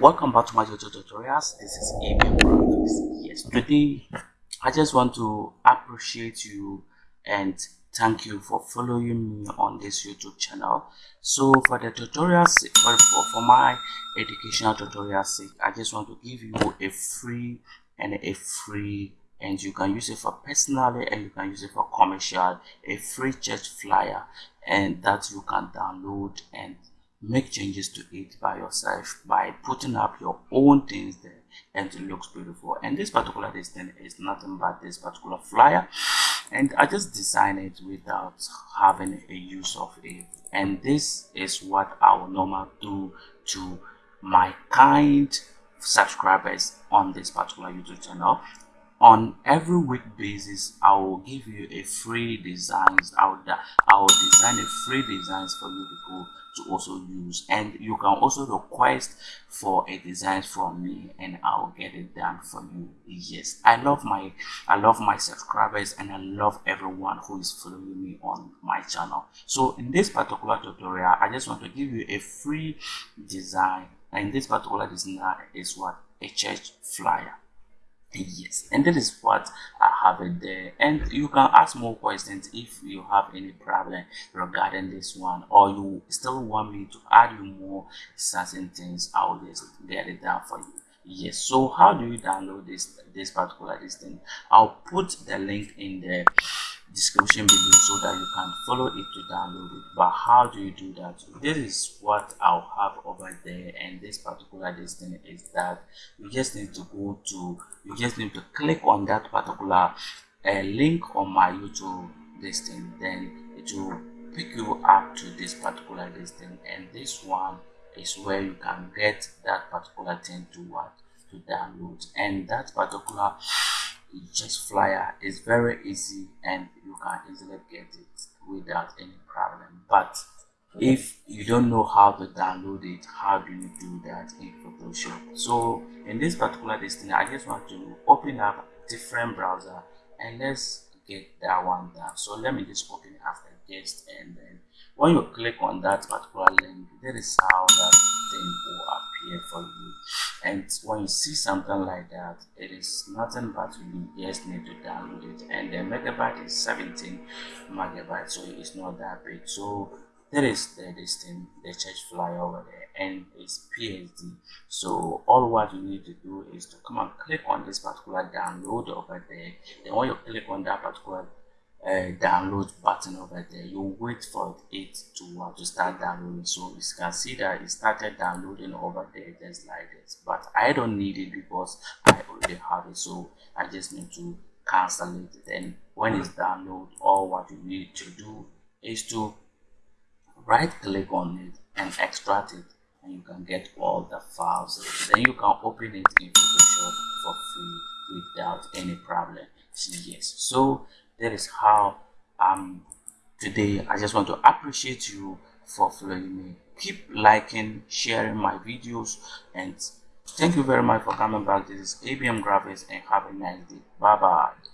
welcome back to my youtube tutorials. This is ABM Graphics yes today I just want to appreciate you and thank you for following me on this YouTube channel. So for the tutorials for, for, for my educational tutorial sake I just want to give you a free and a free and you can use it for personally and you can use it for commercial a free church flyer and that you can download and make changes to it by yourself by putting up your own things there and it looks beautiful. And this particular thing is nothing but this particular flyer. And i just designed it without having a use of it. And this is what i will normally do to my kind subscribers on this particular youtube channel. On every week basis i will give you a free designs. Out there i will design a free designs for you people to also use. And you can also request for a design from me and i'll get it done for you. Yes. I love my i love my subscribers and i love everyone who is following me on my channel. So in this particular tutorial i just want to give you a free design. And this particular design is what? A church flyer yes and that is what i have it there. And you can ask more questions if you have any problem regarding this one or you still want me to add you more certain things i will just get it down for you. Yes so how do you download this this particular this thing? I'll put the link in the description below so that you can follow it to download it. But how do you do that? This is what i'll have over there and this particular thing is that you just need to go to you just need to click on that particular uh, link on my youtube listing then it will pick you up to this particular listing and this one is where you can get that particular thing to what to download. And that particular just flyer is very easy and you can easily get it without any problem. But if you don't know how to download it how do you do that in photoshop? So in this particular listing i just want to open up different browser and let's get that one down. So let me just open it after this and then when you click on that particular link that is how that thing will appear for you and when you see something like that it is nothing but you just need to download it. And the megabyte is 17 megabytes so it's not that big. So that is the thing the church fly over there and it's psd so all what you need to do is to come and click on this particular download over there. Then when you click on that particular uh, download button over there. You wait for it to uh, to start downloading. So you can see that it started downloading over there just like this. But i don't need it because i already have it. So i just need to cancel it. Then when it's download all what you need to do is to right click on it and extract it and you can get all the files. Then you can open it in photoshop for free without any problem. Yes. So that is how um today i just want to appreciate you for following me. Keep liking sharing my videos and thank you very much for coming back. This is abm graphics and have a nice day. Bye bye